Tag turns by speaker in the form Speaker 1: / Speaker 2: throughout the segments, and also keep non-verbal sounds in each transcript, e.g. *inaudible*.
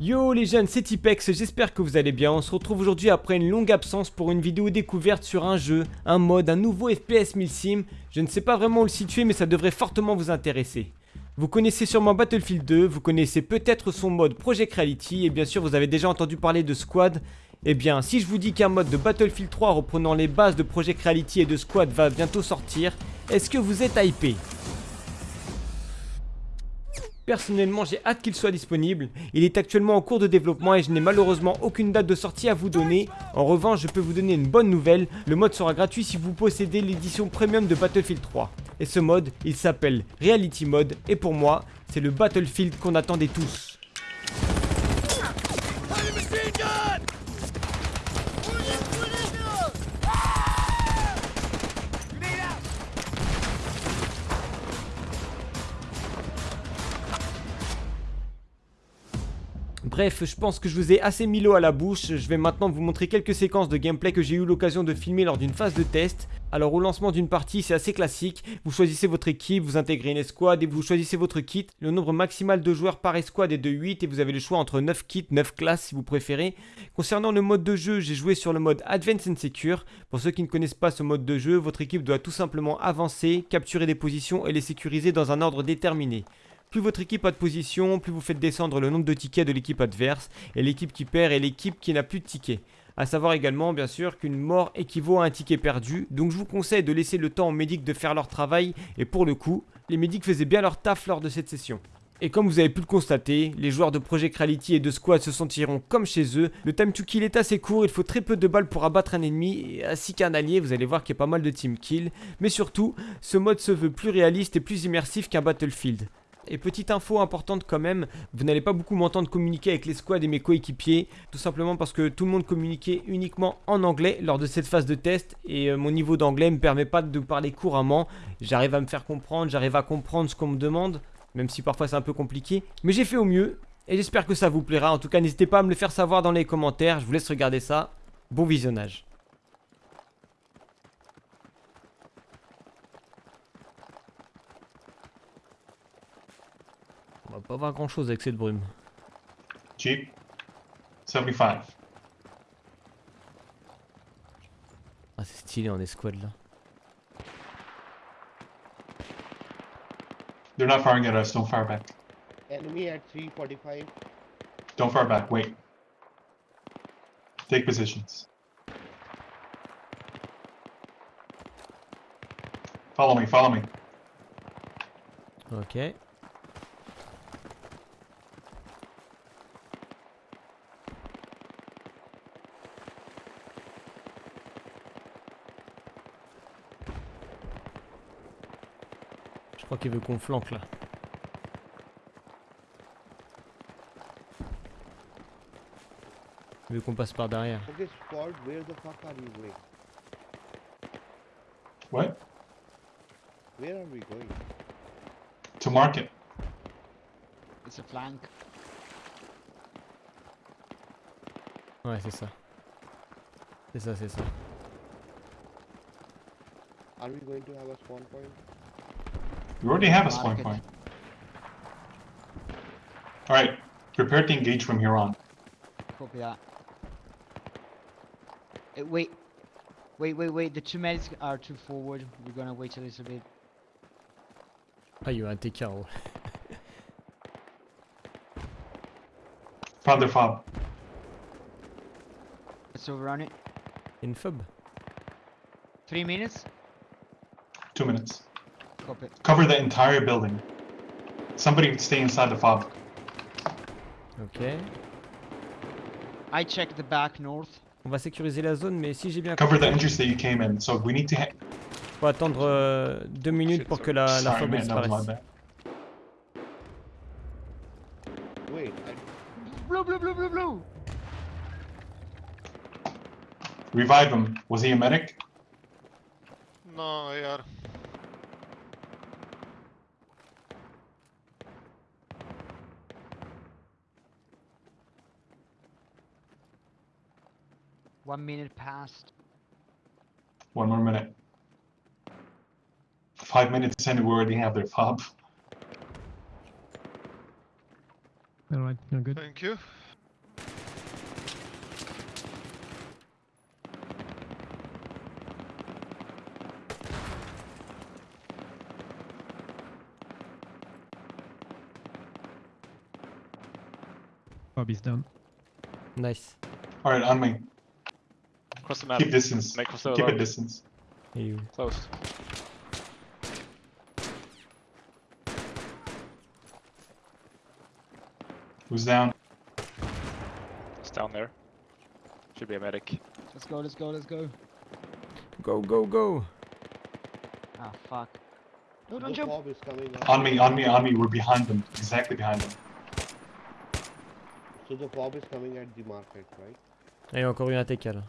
Speaker 1: Yo les jeunes, c'est Tipex, j'espère que vous allez bien. On se retrouve aujourd'hui après une longue absence pour une vidéo découverte sur un jeu, un mode, un nouveau FPS 1000 Sim. Je ne sais pas vraiment où le situer mais ça devrait fortement vous intéresser. Vous connaissez sûrement Battlefield 2, vous connaissez peut-être son mode Project Reality et bien sûr vous avez déjà entendu parler de Squad. Eh bien, si je vous dis qu'un mode de Battlefield 3 reprenant les bases de Project Reality et de Squad va bientôt sortir, est-ce que vous êtes hypé? Personnellement, j'ai hâte qu'il soit disponible. Il est actuellement en cours de développement et je n'ai malheureusement aucune date de sortie à vous donner. En revanche, je peux vous donner une bonne nouvelle. Le mode sera gratuit si vous possédez l'édition premium de Battlefield 3. Et ce mode, il s'appelle Reality Mode et pour moi, c'est le Battlefield qu'on attendait tous. Bref, je pense que je vous ai assez mis l'eau à la bouche, je vais maintenant vous montrer quelques séquences de gameplay que j'ai eu l'occasion de filmer lors d'une phase de test. Alors au lancement d'une partie, c'est assez classique, vous choisissez votre équipe, vous intégrez une escouade et vous choisissez votre kit. Le nombre maximal de joueurs par escouade est de 8 et vous avez le choix entre 9 kits, 9 classes si vous préférez. Concernant le mode de jeu, j'ai joué sur le mode Advanced and Secure. Pour ceux qui ne connaissent pas ce mode de jeu, votre équipe doit tout simplement avancer, capturer des positions et les sécuriser dans un ordre déterminé. Plus votre équipe a de position, plus vous faites descendre le nombre de tickets de l'équipe adverse, et l'équipe qui perd est l'équipe qui n'a plus de tickets. A savoir également bien sûr qu'une mort équivaut à un ticket perdu, donc je vous conseille de laisser le temps aux médics de faire leur travail, et pour le coup, les médics faisaient bien leur taf lors de cette session. Et comme vous avez pu le constater, les joueurs de Project Reality et de Squad se sentiront comme chez eux. Le time to kill est assez court, il faut très peu de balles pour abattre un ennemi, ainsi qu'un allié, vous allez voir qu'il y a pas mal de team kill. Mais surtout, ce mode se veut plus réaliste et plus immersif qu'un Battlefield. Et petite info importante quand même, vous n'allez pas beaucoup m'entendre communiquer avec les squads et mes coéquipiers, tout simplement parce que tout le monde communiquait uniquement en anglais lors de cette phase de test et euh, mon niveau d'anglais ne me permet pas de parler couramment. J'arrive à me faire comprendre, j'arrive à comprendre ce qu'on me demande, même si parfois c'est un peu compliqué. Mais j'ai fait au mieux et j'espère que ça vous plaira. En tout cas, n'hésitez pas à me le faire savoir dans les commentaires. Je vous laisse regarder ça. Bon visionnage. On va pas voir grand chose avec cette brume.
Speaker 2: Jeep. 75.
Speaker 1: Ah c'est stylé en escouade là.
Speaker 2: They're not firing at us. Don't fire back.
Speaker 3: Enemy at 345.
Speaker 2: Don't fire back. Wait. Take positions. Follow me. Follow me.
Speaker 1: Ok. Crois qu'il veut qu'on flanque là. Il veut qu'on passe par derrière.
Speaker 3: Okay, squad, where the fuck are you going?
Speaker 2: What?
Speaker 3: Where are we going?
Speaker 2: To market.
Speaker 4: It's a flank.
Speaker 1: Ouais, c'est ça. C'est ça, c'est ça.
Speaker 3: Are we going to have a spawn point?
Speaker 2: We already have a spawn point. Alright. Prepare to engage from here on.
Speaker 4: Copy that. Uh, wait. Wait, wait, wait. The two medics are too forward. We're gonna wait a little bit.
Speaker 1: Il y a eu un TK en.
Speaker 2: Found their fob.
Speaker 4: Let's overrun it.
Speaker 1: In fob.
Speaker 4: Three minutes.
Speaker 2: Two minutes.
Speaker 4: Copy.
Speaker 2: Cover the entire building. Somebody stay inside the fob.
Speaker 1: Ok.
Speaker 4: I check the back north.
Speaker 1: On va sécuriser la zone, mais si j'ai bien
Speaker 2: Cover the entrance that you came in. So we need to ha-
Speaker 1: faut attendre euh, deux minutes pour que la, la fob elle
Speaker 2: man, that
Speaker 1: disparaisse.
Speaker 3: Wait, I,
Speaker 4: Blue, blue, blue, blue, blue.
Speaker 2: Revive him. Was he a medic?
Speaker 5: No, यार
Speaker 4: One minute passed.
Speaker 2: One more minute. Five minutes and we already have their fob.
Speaker 6: Alright, you're good.
Speaker 5: Thank you.
Speaker 6: Bobby's done.
Speaker 1: Nice.
Speaker 2: Alright, on me.
Speaker 5: Cross the map.
Speaker 2: Keep distance.
Speaker 5: Make cross the
Speaker 2: Keep a distance.
Speaker 1: Il est où
Speaker 5: Close.
Speaker 2: Who's down?
Speaker 5: It's down there. Should be a medic.
Speaker 4: Let's go, let's go, let's go.
Speaker 1: Go, go, go
Speaker 4: Ah, fuck. No, don't jump.
Speaker 3: fob is coming up.
Speaker 2: On me, on me, on me. We're behind them. Exactly behind them.
Speaker 3: So the fob is coming at the market, right?
Speaker 1: Et encore une ATK là.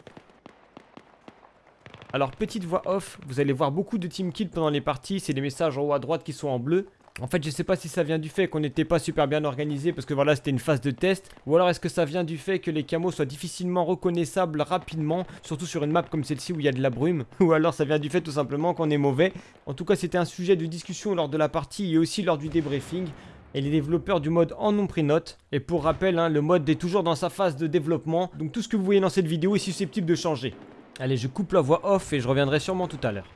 Speaker 1: Alors petite voix off, vous allez voir beaucoup de team kill pendant les parties, c'est des messages en haut à droite qui sont en bleu. En fait je sais pas si ça vient du fait qu'on n'était pas super bien organisé parce que voilà c'était une phase de test ou alors est-ce que ça vient du fait que les camos soient difficilement reconnaissables rapidement surtout sur une map comme celle-ci où il y a de la brume? *laughs* Ou alors ça vient du fait tout simplement qu'on est mauvais? En tout cas c'était un sujet de discussion lors de la partie et aussi lors du débriefing et les développeurs du mode en ont pris note. Et pour rappel, hein, le mode est toujours dans sa phase de développement, donc tout ce que vous voyez dans cette vidéo est susceptible de changer. Allez, je coupe la voix off et je reviendrai sûrement tout à l'heure.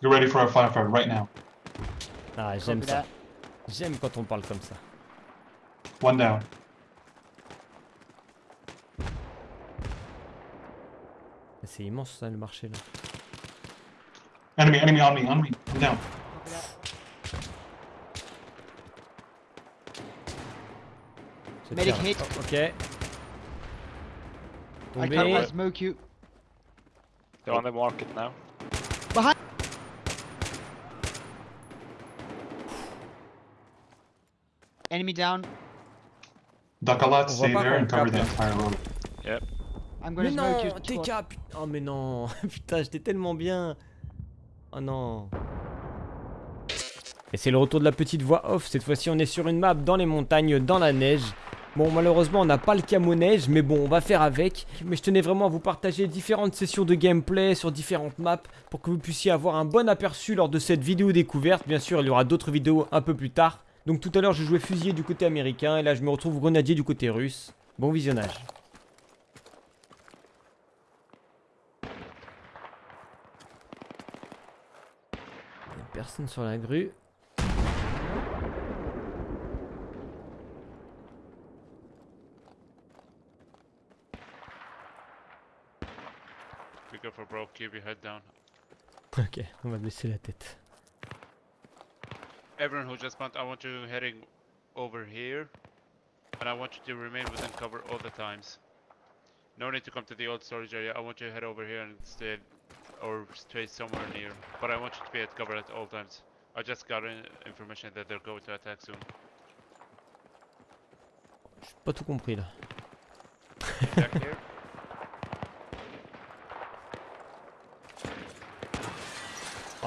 Speaker 2: Get ready for a firefight right now.
Speaker 1: Ah, j'aime ça. J'aime quand on parle comme ça.
Speaker 2: One down.
Speaker 1: C'est immense ça le marché là.
Speaker 2: Enemy, enemy on me, on me. I'm down.
Speaker 4: Medic hit.
Speaker 1: Oh, ok.
Speaker 4: I
Speaker 1: Tombé.
Speaker 4: can't smoke you.
Speaker 5: They're on the market now.
Speaker 4: Enemy down.
Speaker 2: Duck a lot, stay there and cover the entire road.
Speaker 4: I'm gonna
Speaker 1: Mais non. TK, putain. Oh mais non, *laughs* putain, j'étais tellement bien. Oh non. Et c'est le retour de la petite voix off. Cette fois-ci, on est sur une map dans les montagnes, dans la neige. Bon, malheureusement, on n'a pas le camo neige, mais bon, on va faire avec. Mais je tenais vraiment à vous partager différentes sessions de gameplay sur différentes maps pour que vous puissiez avoir un bon aperçu lors de cette vidéo découverte. Bien sûr, il y aura d'autres vidéos un peu plus tard. Donc tout à l'heure, je jouais fusilier du côté américain et là, je me retrouve grenadier du côté russe. Bon visionnage. Il y a personne sur la grue.
Speaker 7: Be careful, bro. Keep your head down.
Speaker 1: Ok, on va baisser la tête.
Speaker 7: Everyone who just spawned, I want you heading over here. And I want you to remain within cover all the times. No need to come to the old storage area. I want you to head over here and stay or stay somewhere near. But I want you to be at cover at all times. I just got in information that they're going to attack soon.
Speaker 1: J'ai pas tout compris là. *laughs*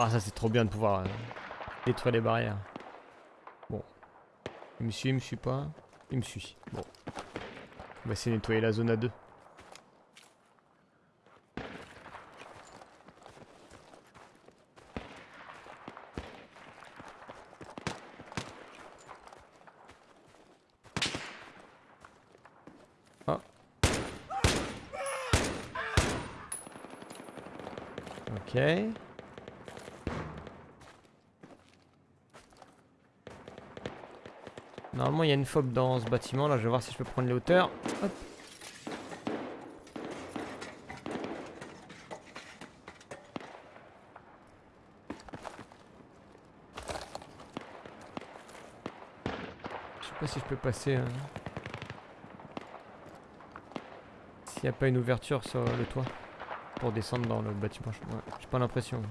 Speaker 1: Ah ça c'est trop bien de pouvoir euh, détruire les barrières. Bon. Il me suit, il me suit pas. Il me suit. Bon. On va essayer de nettoyer la zone à deux. Ok. Normalement, il y a une fob dans ce bâtiment. Là, je vais voir si je peux prendre les hauteurs. Hop. Je sais pas si je peux passer. euh, S'il n'y a pas une ouverture sur le toit pour descendre dans le bâtiment. ouais, J'ai pas l'impression.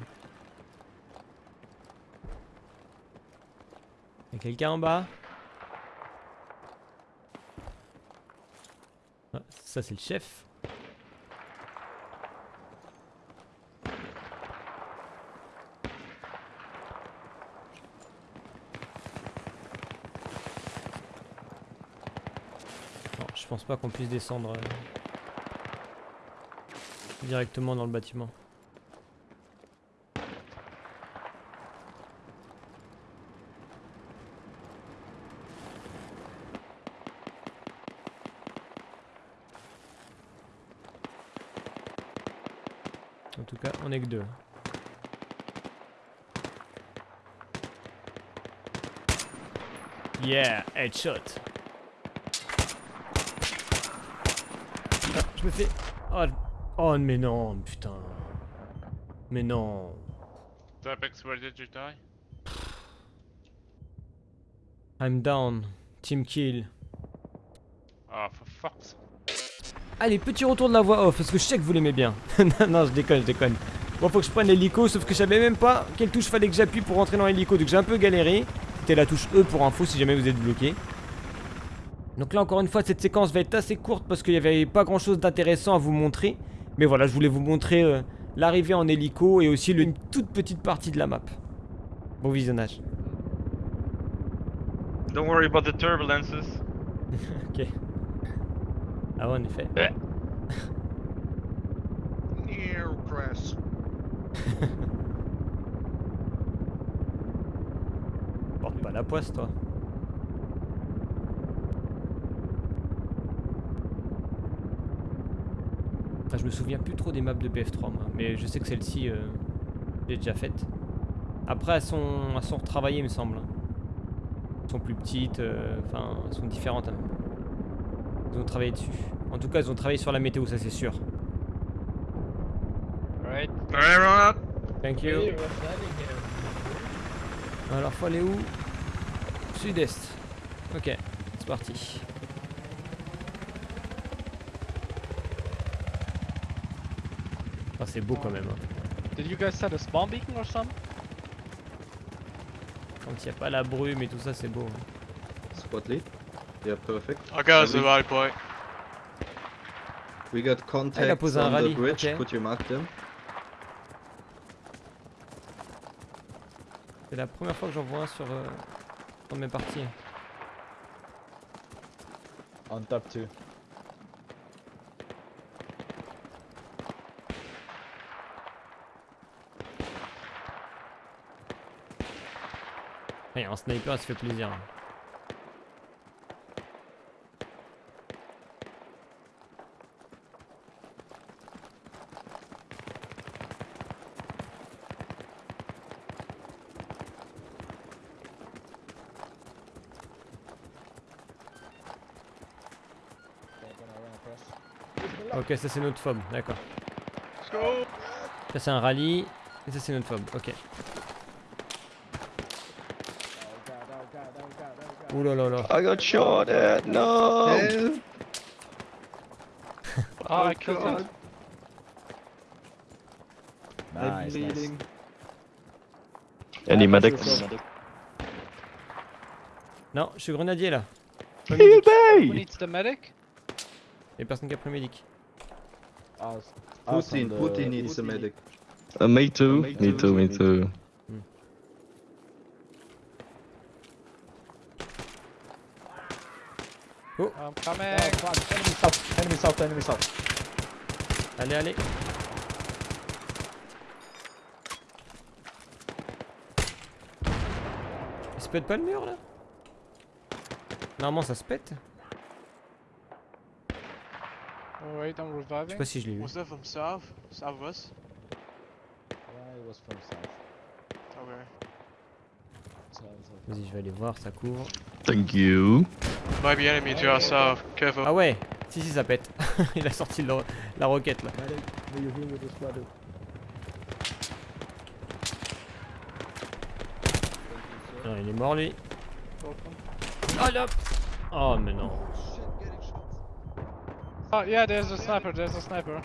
Speaker 1: Y'a quelqu'un en bas? Ah, Ça c'est le chef. Je pense pas qu'on puisse descendre euh, directement dans le bâtiment. En tout cas, on est que deux. Yeah, headshot. Ah, je me fais... Oh, oh, mais non, putain. Mais non.
Speaker 7: Where did you die?
Speaker 1: I'm down. Team kill.
Speaker 7: Ah, for fuck's
Speaker 1: Allez, petit retour de la voix off, parce que je sais que vous l'aimez bien. *laughs* non, non, je déconne, je déconne. Bon, faut que je prenne l'hélico, sauf que je savais même pas quelle touche fallait que j'appuie pour rentrer dans l'hélico, donc j'ai un peu galéré. C'était la touche E pour info si jamais vous êtes bloqué. Donc là, encore une fois, cette séquence va être assez courte parce qu'il n'y avait pas grand chose d'intéressant à vous montrer. Mais voilà, je voulais vous montrer euh, l'arrivée en hélico et aussi le- une toute petite partie de la map. Bon visionnage.
Speaker 6: Don't worry about the turbulences. *laughs*
Speaker 1: Ok. Ah ouais, en effet.
Speaker 3: Press. *laughs*
Speaker 1: Porte pas la poisse, toi. Je me souviens plus trop des maps de BF3, moi. Mais je sais que celle-ci, euh, j'ai déjà faite. Après, elles sont, elles sont retravaillées, il me semble. Elles sont plus petites, euh, enfin, elles sont différentes. hein. Ils ont travaillé dessus. En tout cas, ils ont travaillé sur la météo, ça c'est sûr.
Speaker 6: Alright. Alright, everyone.
Speaker 1: Thank you. Alors, faut aller où? Sud-est. Ok, c'est parti. Ah, c'est beau quand même. hein.
Speaker 6: Did you guys set a spawn beacon or something?
Speaker 1: Quand il n'y a pas la brume et tout ça, c'est beau. hein.
Speaker 8: Spot lead. Yeah, perfect.
Speaker 5: I got
Speaker 8: the
Speaker 5: rally point.
Speaker 8: We got
Speaker 1: il a
Speaker 8: contacts
Speaker 1: posé un
Speaker 8: on the bridge. Could you mark them?
Speaker 1: C'est la première fois que j'en vois un sur, euh, sur mes parties.
Speaker 9: On top 2.
Speaker 1: Et un sniper, ça fait plaisir. Ok, ça c'est notre fob, d'accord. Ça c'est un rallye, et ça c'est notre fob, ok. Ouh là là là.
Speaker 6: I got shot at. No.
Speaker 8: Help!
Speaker 6: Oh, I killed
Speaker 8: God.
Speaker 6: it.
Speaker 8: I'm
Speaker 9: Nice, nice.
Speaker 6: Any medics?
Speaker 1: Non, je suis grenadier là.
Speaker 6: Who needs the medic?
Speaker 1: Y'a personne qui a pris médic.
Speaker 8: Putin,
Speaker 9: on the
Speaker 8: Putin needs a medic.
Speaker 6: Uh, me too.
Speaker 8: Me Me too, me
Speaker 6: too.
Speaker 1: Oh.
Speaker 6: I'm coming.
Speaker 9: Oh, fuck. Enemy south, enemy south, enemy south.
Speaker 1: Allez, allez. Il se pète pas le mur là? Normalement ça se pète.
Speaker 6: Wait, I'm
Speaker 1: Je sais
Speaker 6: reviving.
Speaker 1: pas si je l'ai eu.
Speaker 5: Was that from south? South of us?
Speaker 9: Yeah, it was from south.
Speaker 5: Okay.
Speaker 1: Vas-y, je vais aller voir, ça couvre.
Speaker 6: Thank you.
Speaker 5: Might be enemy to our south. Careful.
Speaker 1: Ah ouais Si, si, ça pète. *laughs* Il a sorti le- la roquette là. Non, il est mort lui. Oh là Oh mais non.
Speaker 6: Oh, yeah, there's a sniper. There's a sniper.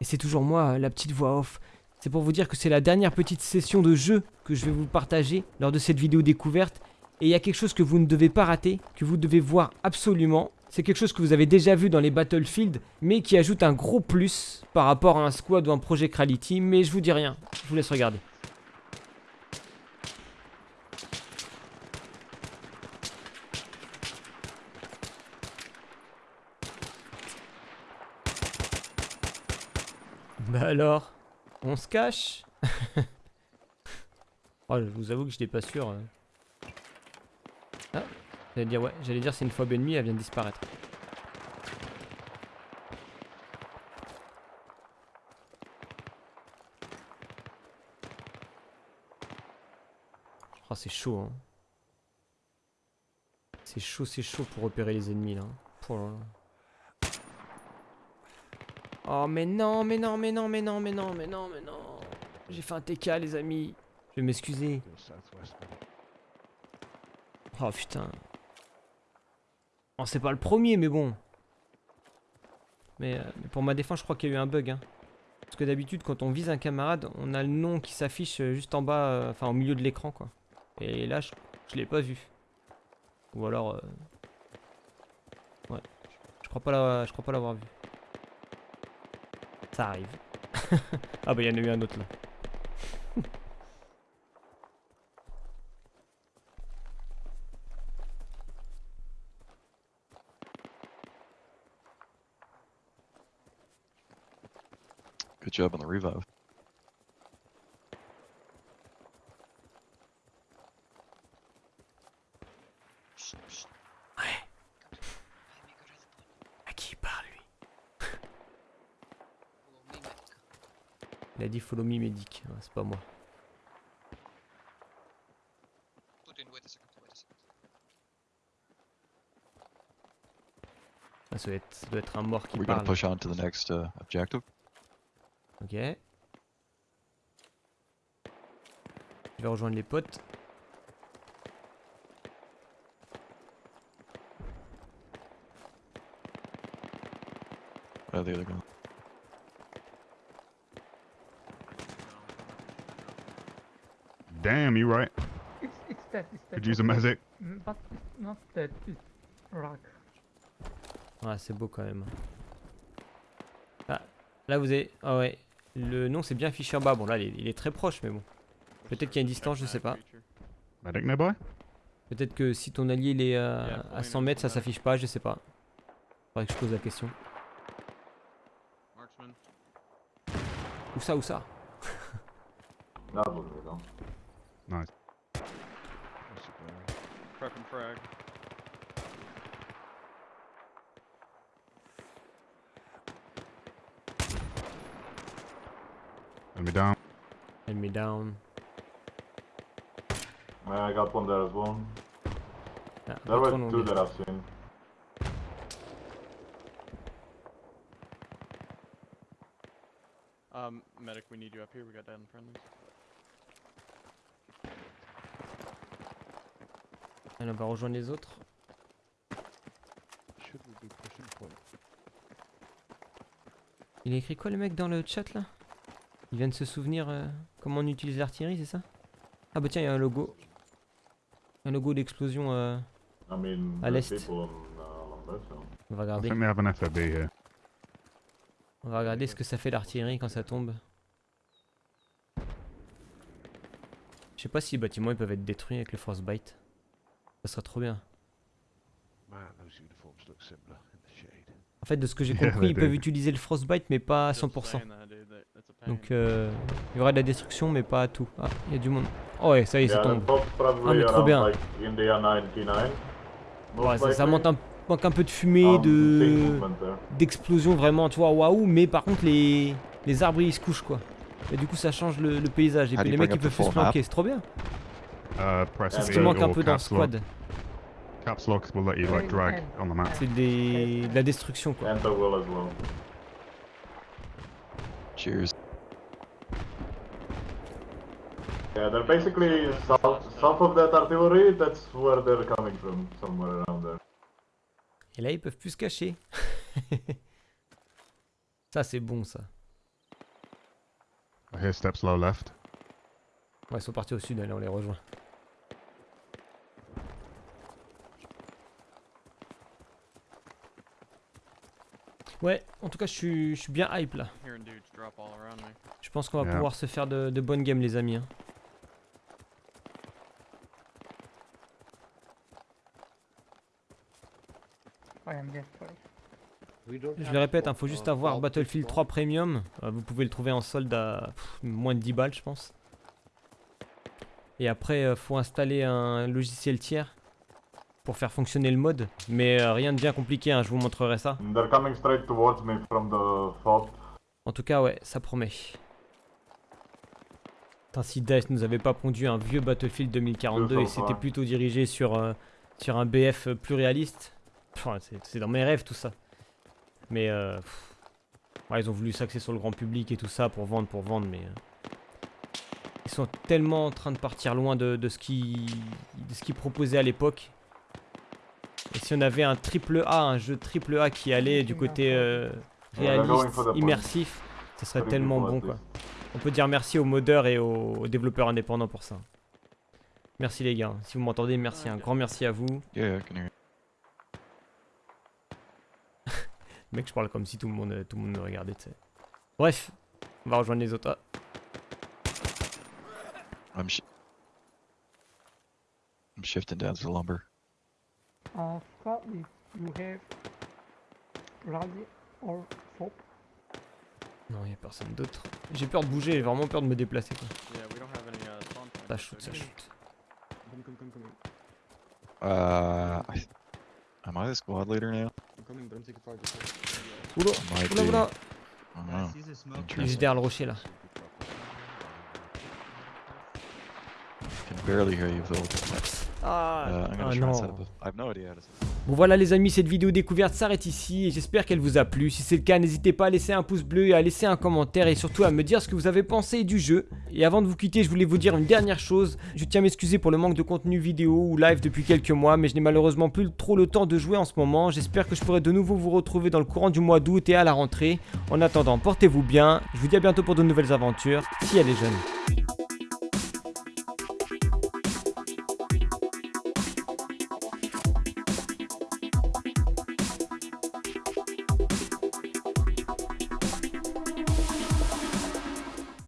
Speaker 1: Et c'est toujours moi, la petite voix off. C'est pour vous dire que c'est la dernière petite session de jeu que je vais vous partager lors de cette vidéo découverte. Et il y a quelque chose que vous ne devez pas rater, que vous devez voir absolument. C'est quelque chose que vous avez déjà vu dans les Battlefield, mais qui ajoute un gros plus par rapport à un squad ou un Project Reality. Mais je vous dis rien, je vous laisse regarder. Bah alors, on se cache? *laughs* Oh, je vous avoue que je pas sûr. euh. Ah, j'allais dire ouais, j'allais dire c'est une phobe ennemie, elle vient de disparaître. Oh c'est chaud hein. C'est chaud, c'est chaud pour repérer les ennemis là. Hein. Oh mais non, mais non, mais non, mais non, mais non, mais non, mais non. J'ai fait un TK les amis. Je vais m'excuser. Oh putain. Oh c'est pas le premier mais bon. Mais, euh, mais pour ma défense je crois qu'il y a eu un bug. Hein. Parce que d'habitude quand on vise un camarade on a le nom qui s'affiche euh, juste en bas, euh, enfin au milieu de l'écran quoi. Et là je, l'ai pas vu. Ou alors... Ouais. Je crois pas je crois pas l'avoir vu. Ça arrive. *laughs* ah bah il y en a eu un autre là. *laughs*
Speaker 10: job on the revive.
Speaker 1: À qui il parle lui? Il a dit follow me medic, c'est pas moi. Ah, ça, doit être, ça doit être un mort qui
Speaker 10: We're gonna
Speaker 1: parle.
Speaker 10: push on to the next uh, objective?
Speaker 1: Ok. Je vais rejoindre les potes.
Speaker 10: Oh, there they go.
Speaker 11: Damn, you right.
Speaker 12: It's it's dead. It's dead.
Speaker 11: Could use a medic.
Speaker 12: Mm, But it's not dead. It's rock.
Speaker 1: Ouais, c'est beau quand même. Ah, là vous avez. Ah ouais. Le nom c'est bien affiché en bas. Bon, là il est, il est très proche, mais bon. Peut-être qu'il y a une distance, je sais pas.
Speaker 11: Nearby?
Speaker 1: Peut-être que si ton allié il est euh, à
Speaker 6: oui,
Speaker 1: 100
Speaker 6: mais
Speaker 1: mètres, ça s'affiche pas, je sais pas. Faudrait que je pose la question.
Speaker 5: Marksman.
Speaker 1: Où ça, où ça?
Speaker 11: Nice.
Speaker 5: Prep and frag.
Speaker 11: Enemy down.
Speaker 1: Enemy down.
Speaker 13: I got one there as well?
Speaker 1: Ah,
Speaker 13: There were
Speaker 1: long,
Speaker 13: two that I've seen.
Speaker 5: Um, medic, we need you up here. We got friendlies.
Speaker 1: Allez, on va rejoindre les autres. Il a écrit quoi le mec dans le chat là? Il vient de se souvenir euh, comment on utilise l'artillerie, c'est ça? Ah bah tiens, il y a un logo. Un logo d'explosion. euh, À l'est.
Speaker 13: people on,
Speaker 1: va regarder.
Speaker 11: think they have an FOB here.
Speaker 1: On va regarder ce que ça fait l'artillerie quand ça tombe. Je sais pas si les bâtiments ils peuvent être détruits avec le frostbite. Ça serait trop bien.
Speaker 9: Man, those uniforms look similar in the shade.
Speaker 1: En fait, de ce que j'ai *laughs* compris,
Speaker 11: they
Speaker 1: ils peuvent utiliser le frostbite mais pas à 100%. Donc euh, il y aura de la destruction mais pas à tout. Ah, il y a du monde. Oh ouais, ça y est, ça tombe. Ah, mais trop bien.
Speaker 13: like India 99.
Speaker 1: Ouais, ça, ça
Speaker 13: likely.
Speaker 1: monte un, manque un peu de fumée,
Speaker 13: Um, seeing
Speaker 1: de
Speaker 13: there.
Speaker 1: d'explosion vraiment, tu vois, waouh, mais par contre les, les arbres ils se couchent quoi. Et du coup ça change le, le paysage et
Speaker 10: do
Speaker 1: puis les mecs ils peuvent plus se planquer, c'est trop bien. C'est ce
Speaker 11: V
Speaker 1: qui manque un peu dans
Speaker 11: caps lock.
Speaker 1: Squad,
Speaker 11: Caps lock will let you like drag on the map.
Speaker 1: c'est des, de la destruction quoi.
Speaker 10: Cheers.
Speaker 13: Yeah, they're basically south, south of that artillery. That's where they're coming from, somewhere around there.
Speaker 1: Et là ils peuvent plus se cacher. *laughs* ça c'est bon ça.
Speaker 11: I hear steps low left.
Speaker 1: Ouais ils sont partis au sud, allez on les rejoint. Ouais, en tout cas je suis, je suis bien hype là. Je pense qu'on va
Speaker 11: Yeah.
Speaker 1: pouvoir se faire de, de bonnes games les amis. hein. Je le répète, il faut juste avoir Battlefield 3 Premium. Euh, vous pouvez le trouver en solde à pff, moins de 10 balles, je pense. Et après, euh, faut installer un logiciel tiers pour faire fonctionner le mode. Mais euh, rien de bien compliqué, hein, je vous montrerai ça.
Speaker 13: Me from the.
Speaker 1: En tout cas, ouais, ça promet. Putain, si Dice nous avait pas pondu un vieux Battlefield 2042 et
Speaker 13: fois.
Speaker 1: plutôt dirigé sur, euh, sur un BF plus réaliste. Enfin, c'est dans mes rêves tout ça. Mais euh, pff, ouais, ils ont voulu s'axer sur le grand public et tout ça pour vendre, pour vendre, mais euh, ils sont tellement en train de partir loin de, de ce qu'ils de ce qu'ils proposaient à l'époque. Et si on avait un triple A, un jeu triple A qui allait du côté euh, réaliste, immersif, ça serait tellement
Speaker 13: good
Speaker 1: bon quoi. On peut dire merci aux modeurs et aux, aux développeurs indépendants pour ça. Merci les gars, si vous m'entendez, merci, un grand merci à vous.
Speaker 10: Yeah, I can hear you.
Speaker 1: Mec, je parle comme si tout le monde, tout le monde me regardait, tu sais. Bref, on va rejoindre les autres. Ah,
Speaker 10: I'm, sh I'm shifting down to the lumber.
Speaker 12: Uh, Scott, if you have rally or soap,
Speaker 1: non, y a personne d'autre. J'ai peur de bouger, j'ai vraiment peur de me déplacer. Quoi.
Speaker 8: Yeah, we don't have any uh.
Speaker 1: Ça shoot, ça shoot.
Speaker 8: Come, come, come, come.
Speaker 10: Uh, I, am I the squad leader now?
Speaker 8: I'm coming, but I'm taking fire.
Speaker 1: Oula,
Speaker 10: Might
Speaker 1: oula,
Speaker 10: be.
Speaker 1: oula.
Speaker 10: I don't know.
Speaker 1: Il est juste derrière le rocher là.
Speaker 10: can barely hear you, Phil.
Speaker 1: Ah,
Speaker 10: Uh, I'm gonna
Speaker 1: ah
Speaker 10: try and set up a- I have no idea how to set up.
Speaker 1: Bon voilà les amis, cette vidéo découverte s'arrête ici et j'espère qu'elle vous a plu. Si c'est le cas, n'hésitez pas à laisser un pouce bleu et à laisser un commentaire et surtout à me dire ce que vous avez pensé du jeu. Et avant de vous quitter, je voulais vous dire une dernière chose. Je tiens à m'excuser pour le manque de contenu vidéo ou live depuis quelques mois, mais je n'ai malheureusement plus trop le temps de jouer en ce moment. J'espère que je pourrai de nouveau vous retrouver dans le courant du mois d'août et à la rentrée. En attendant, portez-vous bien. Je vous dis à bientôt pour de nouvelles aventures. Si elle est jeune.